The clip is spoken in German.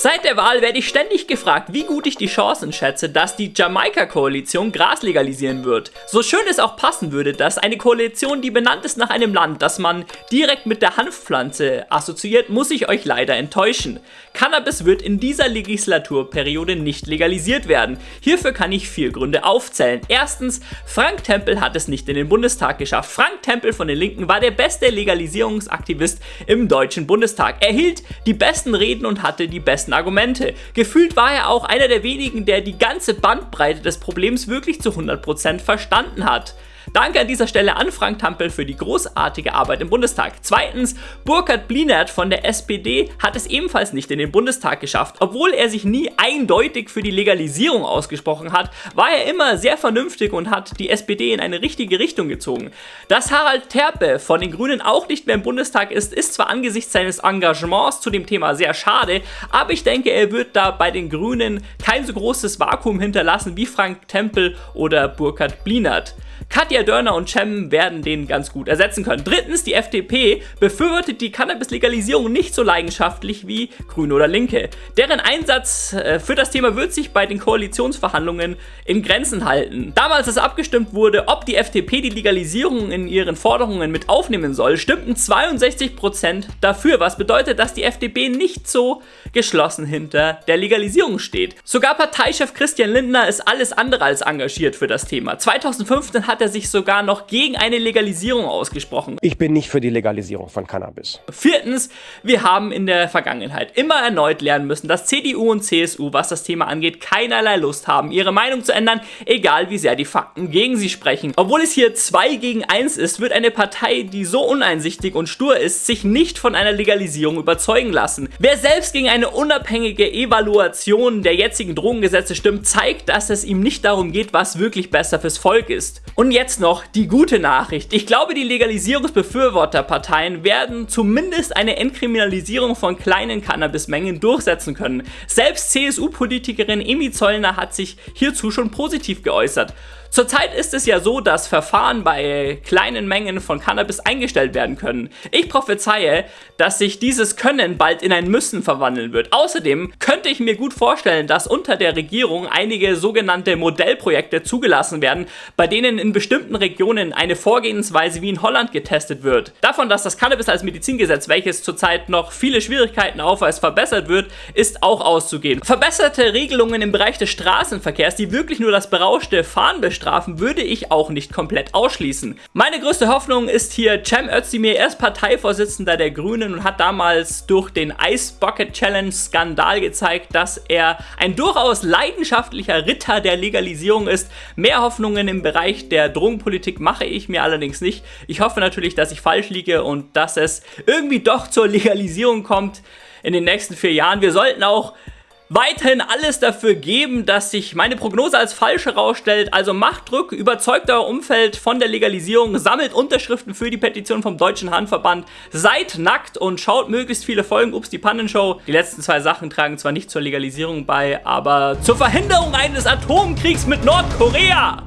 Seit der Wahl werde ich ständig gefragt, wie gut ich die Chancen schätze, dass die Jamaika-Koalition Gras legalisieren wird. So schön es auch passen würde, dass eine Koalition, die benannt ist nach einem Land, das man direkt mit der Hanfpflanze assoziiert, muss ich euch leider enttäuschen. Cannabis wird in dieser Legislaturperiode nicht legalisiert werden. Hierfür kann ich vier Gründe aufzählen. Erstens, Frank Tempel hat es nicht in den Bundestag geschafft. Frank Tempel von den Linken war der beste Legalisierungsaktivist im Deutschen Bundestag. Er hielt die besten Reden und hatte die besten besten Argumente. Gefühlt war er auch einer der wenigen, der die ganze Bandbreite des Problems wirklich zu 100% verstanden hat. Danke an dieser Stelle an Frank Tampel für die großartige Arbeit im Bundestag. Zweitens, Burkhard Blinert von der SPD hat es ebenfalls nicht in den Bundestag geschafft. Obwohl er sich nie eindeutig für die Legalisierung ausgesprochen hat, war er immer sehr vernünftig und hat die SPD in eine richtige Richtung gezogen. Dass Harald Terpe von den Grünen auch nicht mehr im Bundestag ist, ist zwar angesichts seines Engagements zu dem Thema sehr schade, aber ich denke, er wird da bei den Grünen kein so großes Vakuum hinterlassen wie Frank Tempel oder Burkhard Blinert. Katja Dörner und Cem werden den ganz gut ersetzen können. Drittens, die FDP befürwortet die Cannabis-Legalisierung nicht so leidenschaftlich wie Grüne oder Linke. Deren Einsatz äh, für das Thema wird sich bei den Koalitionsverhandlungen in Grenzen halten. Damals, als abgestimmt wurde, ob die FDP die Legalisierung in ihren Forderungen mit aufnehmen soll, stimmten 62% dafür, was bedeutet, dass die FDP nicht so geschlossen hinter der Legalisierung steht. Sogar Parteichef Christian Lindner ist alles andere als engagiert für das Thema. 2015 hat er sich sogar noch gegen eine Legalisierung ausgesprochen. Ich bin nicht für die Legalisierung von Cannabis. Viertens, wir haben in der Vergangenheit immer erneut lernen müssen, dass CDU und CSU, was das Thema angeht, keinerlei Lust haben, ihre Meinung zu ändern, egal wie sehr die Fakten gegen sie sprechen. Obwohl es hier 2 gegen 1 ist, wird eine Partei, die so uneinsichtig und stur ist, sich nicht von einer Legalisierung überzeugen lassen. Wer selbst gegen eine unabhängige Evaluation der jetzigen Drogengesetze stimmt, zeigt, dass es ihm nicht darum geht, was wirklich besser fürs Volk ist. Und jetzt noch die gute Nachricht. Ich glaube, die Legalisierungsbefürworterparteien werden zumindest eine Entkriminalisierung von kleinen Cannabismengen durchsetzen können. Selbst CSU-Politikerin Emi Zollner hat sich hierzu schon positiv geäußert. Zurzeit ist es ja so, dass Verfahren bei kleinen Mengen von Cannabis eingestellt werden können. Ich prophezeie, dass sich dieses Können bald in ein Müssen verwandeln wird. Außerdem könnte ich mir gut vorstellen, dass unter der Regierung einige sogenannte Modellprojekte zugelassen werden, bei denen in bestimmten Regionen eine Vorgehensweise wie in Holland getestet wird. Davon, dass das Cannabis als Medizingesetz, welches zurzeit noch viele Schwierigkeiten aufweist, verbessert wird, ist auch auszugehen. Verbesserte Regelungen im Bereich des Straßenverkehrs, die wirklich nur das berauschte Fahren bestrafen, würde ich auch nicht komplett ausschließen. Meine größte Hoffnung ist hier Cem Özdemir, er ist Parteivorsitzender der Grünen und hat damals durch den Ice Bucket Challenge Skandal gezeigt, dass er ein durchaus leidenschaftlicher Ritter der Legalisierung ist. Mehr Hoffnungen im Bereich der Drogenpolitik mache ich mir allerdings nicht. Ich hoffe natürlich, dass ich falsch liege und dass es irgendwie doch zur Legalisierung kommt in den nächsten vier Jahren. Wir sollten auch weiterhin alles dafür geben, dass sich meine Prognose als falsch herausstellt. Also macht Druck, überzeugt euer Umfeld von der Legalisierung, sammelt Unterschriften für die Petition vom Deutschen Handverband, seid nackt und schaut möglichst viele Folgen Ups die Pannenshow. Die letzten zwei Sachen tragen zwar nicht zur Legalisierung bei, aber zur Verhinderung eines Atomkriegs mit Nordkorea.